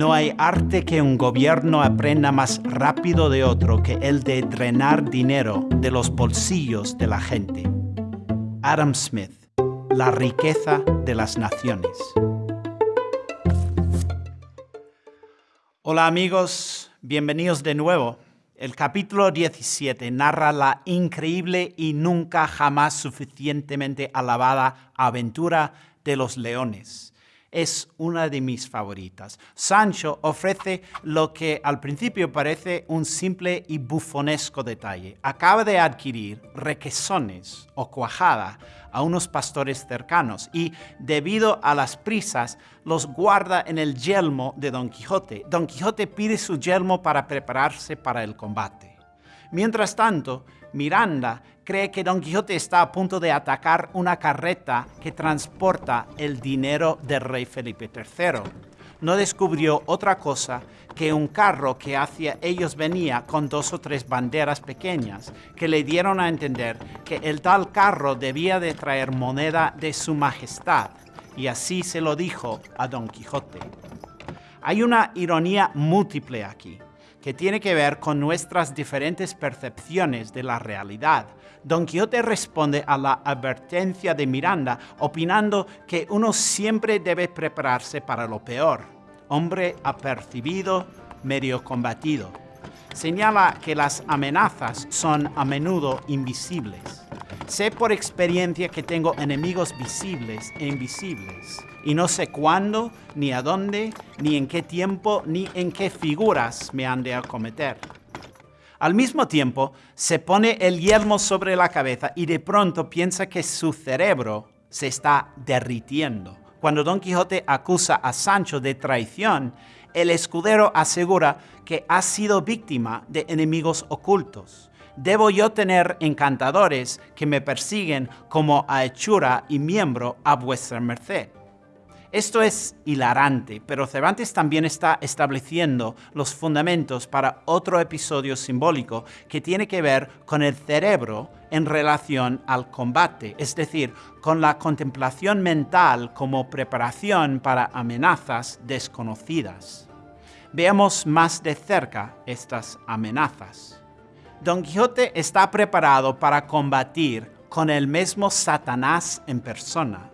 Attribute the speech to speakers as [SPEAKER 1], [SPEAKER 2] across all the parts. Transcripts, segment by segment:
[SPEAKER 1] No hay arte que un gobierno aprenda más rápido de otro que el de drenar dinero de los bolsillos de la gente. Adam Smith, La riqueza de las naciones. Hola amigos, bienvenidos de nuevo. El capítulo 17 narra la increíble y nunca jamás suficientemente alabada aventura de los leones es una de mis favoritas. Sancho ofrece lo que al principio parece un simple y bufonesco detalle. Acaba de adquirir requesones o cuajada a unos pastores cercanos y, debido a las prisas, los guarda en el yelmo de Don Quijote. Don Quijote pide su yelmo para prepararse para el combate. Mientras tanto, Miranda cree que Don Quijote está a punto de atacar una carreta que transporta el dinero del rey Felipe III. No descubrió otra cosa que un carro que hacia ellos venía con dos o tres banderas pequeñas que le dieron a entender que el tal carro debía de traer moneda de su majestad, y así se lo dijo a Don Quijote. Hay una ironía múltiple aquí que tiene que ver con nuestras diferentes percepciones de la realidad. Don Quijote responde a la advertencia de Miranda, opinando que uno siempre debe prepararse para lo peor. Hombre apercibido, medio combatido. Señala que las amenazas son a menudo invisibles. Sé por experiencia que tengo enemigos visibles e invisibles y no sé cuándo, ni a dónde, ni en qué tiempo, ni en qué figuras me han de acometer. Al mismo tiempo, se pone el yelmo sobre la cabeza y de pronto piensa que su cerebro se está derritiendo. Cuando Don Quijote acusa a Sancho de traición, el escudero asegura que ha sido víctima de enemigos ocultos. Debo yo tener encantadores que me persiguen como a hechura y miembro a vuestra merced. Esto es hilarante, pero Cervantes también está estableciendo los fundamentos para otro episodio simbólico que tiene que ver con el cerebro en relación al combate, es decir, con la contemplación mental como preparación para amenazas desconocidas. Veamos más de cerca estas amenazas. Don Quijote está preparado para combatir con el mismo Satanás en persona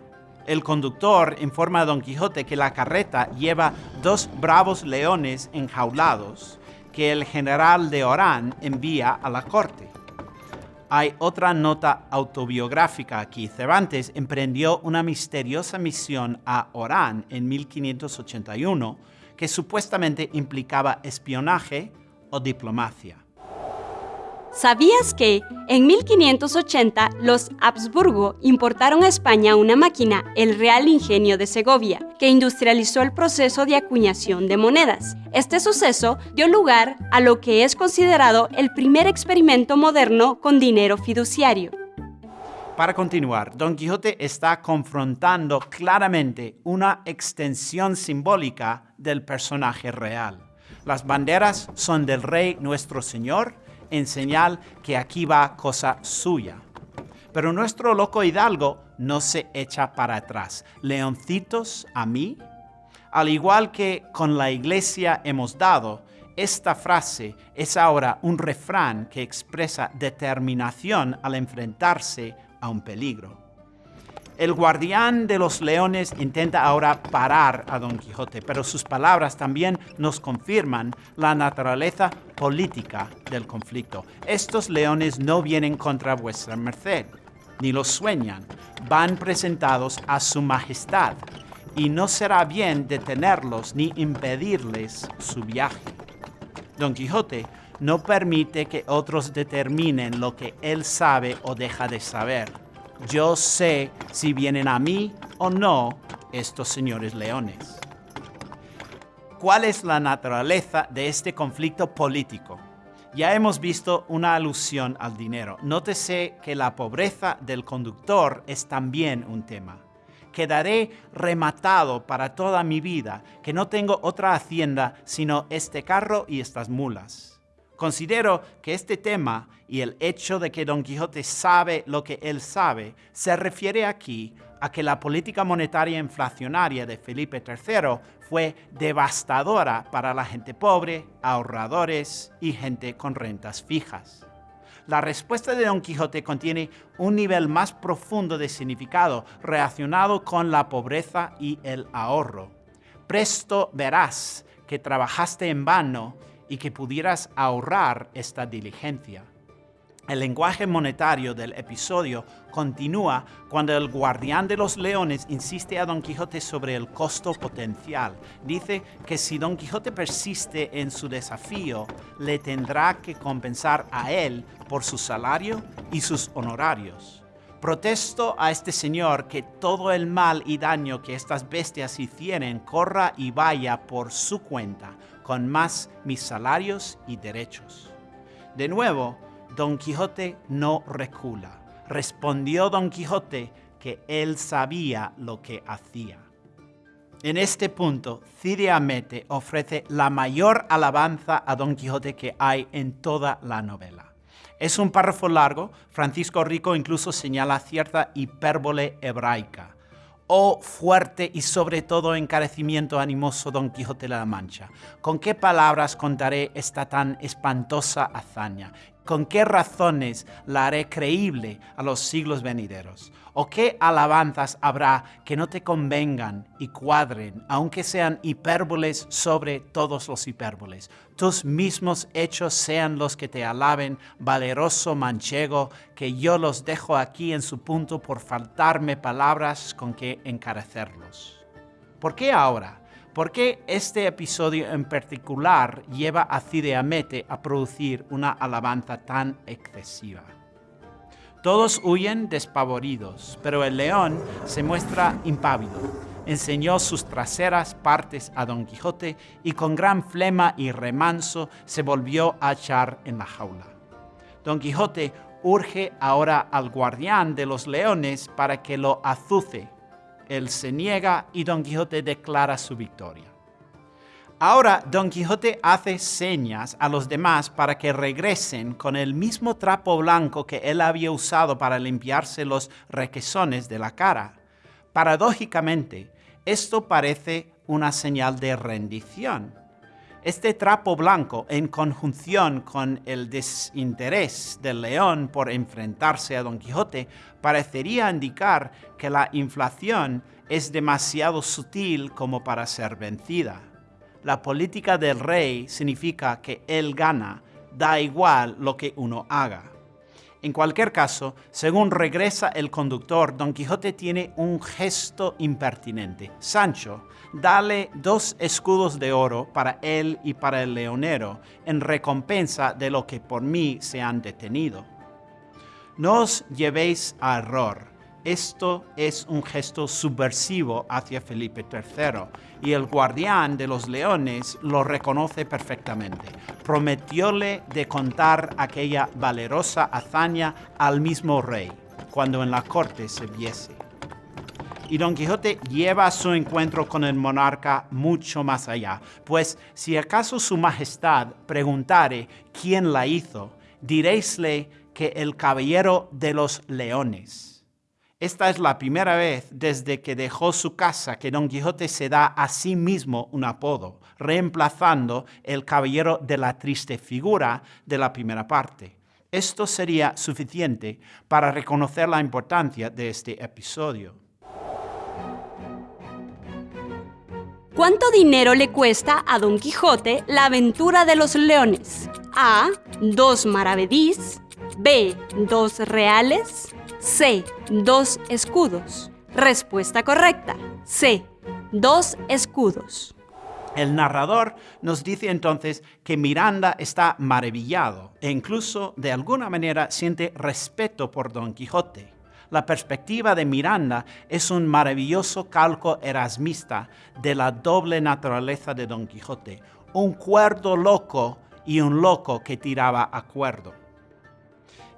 [SPEAKER 1] el conductor informa a Don Quijote que la carreta lleva dos bravos leones enjaulados que el general de Orán envía a la corte. Hay otra nota autobiográfica aquí. Cervantes emprendió una misteriosa misión a Orán en 1581 que supuestamente implicaba espionaje o diplomacia.
[SPEAKER 2] ¿Sabías que en 1580 los Habsburgo importaron a España una máquina, el Real Ingenio de Segovia, que industrializó el proceso de acuñación de monedas? Este suceso dio lugar a lo que es considerado el primer experimento moderno con dinero fiduciario.
[SPEAKER 1] Para continuar, Don Quijote está confrontando claramente una extensión simbólica del personaje real. Las banderas son del rey nuestro Señor, en señal que aquí va cosa suya. Pero nuestro loco hidalgo no se echa para atrás. Leoncitos a mí, al igual que con la iglesia hemos dado, esta frase es ahora un refrán que expresa determinación al enfrentarse a un peligro. El guardián de los leones intenta ahora parar a Don Quijote, pero sus palabras también nos confirman la naturaleza política del conflicto. Estos leones no vienen contra vuestra merced, ni los sueñan, van presentados a su majestad, y no será bien detenerlos ni impedirles su viaje. Don Quijote no permite que otros determinen lo que él sabe o deja de saber yo sé si vienen a mí o no estos señores leones. ¿Cuál es la naturaleza de este conflicto político? Ya hemos visto una alusión al dinero. Nótese que la pobreza del conductor es también un tema. Quedaré rematado para toda mi vida, que no tengo otra hacienda sino este carro y estas mulas. Considero que este tema y el hecho de que Don Quijote sabe lo que él sabe se refiere aquí a que la política monetaria inflacionaria de Felipe III fue devastadora para la gente pobre, ahorradores y gente con rentas fijas. La respuesta de Don Quijote contiene un nivel más profundo de significado relacionado con la pobreza y el ahorro. Presto verás que trabajaste en vano y que pudieras ahorrar esta diligencia. El lenguaje monetario del episodio continúa cuando el guardián de los leones insiste a Don Quijote sobre el costo potencial. Dice que si Don Quijote persiste en su desafío, le tendrá que compensar a él por su salario y sus honorarios. Protesto a este señor que todo el mal y daño que estas bestias hicieren corra y vaya por su cuenta, con más mis salarios y derechos. De nuevo, Don Quijote no recula. Respondió Don Quijote que él sabía lo que hacía. En este punto, Cide Hamete ofrece la mayor alabanza a Don Quijote que hay en toda la novela. Es un párrafo largo, Francisco Rico incluso señala cierta hipérbole hebraica. Oh fuerte y sobre todo encarecimiento animoso Don Quijote de la Mancha, ¿con qué palabras contaré esta tan espantosa hazaña? ¿Con qué razones la haré creíble a los siglos venideros? ¿O qué alabanzas habrá que no te convengan y cuadren, aunque sean hipérboles sobre todos los hipérboles? Tus mismos hechos sean los que te alaben, valeroso manchego, que yo los dejo aquí en su punto por faltarme palabras con que encarecerlos. ¿Por qué ahora? ¿Por qué este episodio en particular lleva a Cide Hamete a producir una alabanza tan excesiva? Todos huyen despavoridos, pero el león se muestra impávido. Enseñó sus traseras partes a Don Quijote y con gran flema y remanso se volvió a echar en la jaula. Don Quijote urge ahora al guardián de los leones para que lo azuce él se niega y Don Quijote declara su victoria. Ahora Don Quijote hace señas a los demás para que regresen con el mismo trapo blanco que él había usado para limpiarse los requesones de la cara. Paradójicamente, esto parece una señal de rendición. Este trapo blanco, en conjunción con el desinterés del león por enfrentarse a Don Quijote, parecería indicar que la inflación es demasiado sutil como para ser vencida. La política del rey significa que él gana, da igual lo que uno haga. En cualquier caso, según regresa el conductor, Don Quijote tiene un gesto impertinente. Sancho, dale dos escudos de oro para él y para el leonero, en recompensa de lo que por mí se han detenido. No os llevéis a error esto es un gesto subversivo hacia Felipe III y el guardián de los leones lo reconoce perfectamente. Prometióle de contar aquella valerosa hazaña al mismo rey cuando en la corte se viese. Y Don Quijote lleva su encuentro con el monarca mucho más allá, pues si acaso su majestad preguntare quién la hizo, diréisle que el caballero de los leones esta es la primera vez desde que dejó su casa que Don Quijote se da a sí mismo un apodo, reemplazando el caballero de la triste figura de la primera parte. Esto sería suficiente para reconocer la importancia de este episodio.
[SPEAKER 2] ¿Cuánto dinero le cuesta a Don Quijote la aventura de los leones? A. Dos maravedís. B. Dos reales. C. Dos escudos. Respuesta correcta. C. Dos escudos.
[SPEAKER 1] El narrador nos dice entonces que Miranda está maravillado e incluso de alguna manera siente respeto por Don Quijote. La perspectiva de Miranda es un maravilloso calco erasmista de la doble naturaleza de Don Quijote, un cuerdo loco y un loco que tiraba a cuerdo.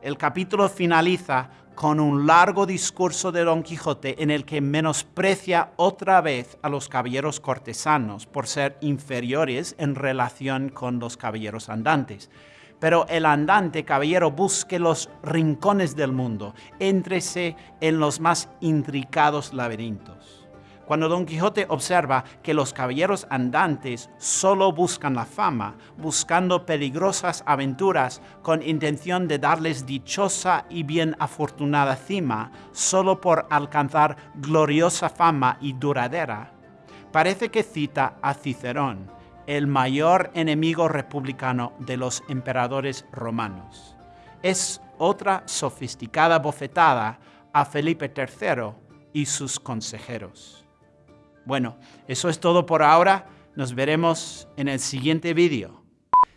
[SPEAKER 1] El capítulo finaliza con un largo discurso de Don Quijote en el que menosprecia otra vez a los caballeros cortesanos por ser inferiores en relación con los caballeros andantes. pero el andante caballero busque los rincones del mundo, éntrese en los más intricados laberintos. Cuando Don Quijote observa que los caballeros andantes solo buscan la fama, buscando peligrosas aventuras con intención de darles dichosa y bien afortunada cima, solo por alcanzar gloriosa fama y duradera, parece que cita a Cicerón, el mayor enemigo republicano de los emperadores romanos. Es otra sofisticada bofetada a Felipe III y sus consejeros. Bueno, eso es todo por ahora. Nos veremos en el siguiente vídeo.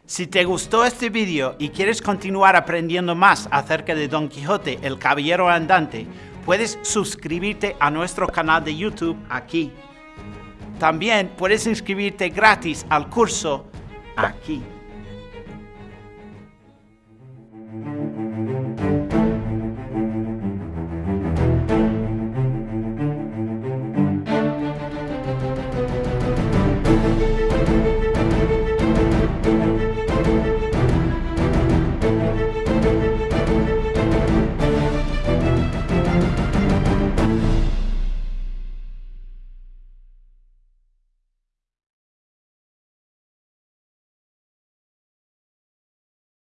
[SPEAKER 1] Si te gustó este vídeo y quieres continuar aprendiendo más acerca de Don Quijote, el Caballero Andante, puedes suscribirte a nuestro canal de YouTube aquí. También puedes inscribirte gratis al curso aquí.